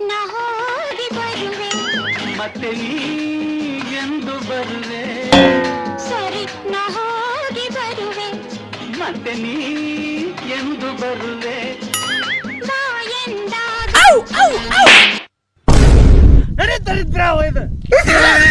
ನಾ ಹೋಗಿ ಬರುವೆ. ಮತ್ತೆ ನೀ ಎಂದು ಬರುವೆ. ಸರಿ ನಾ ಹೋಗಿ ಬರುವೆ. ಮತ್ತೆ ನೀ ಎಂದು ಬರುವೆ. ಬಾ ನಡಿ ದರಿದ್ರ ಇದು.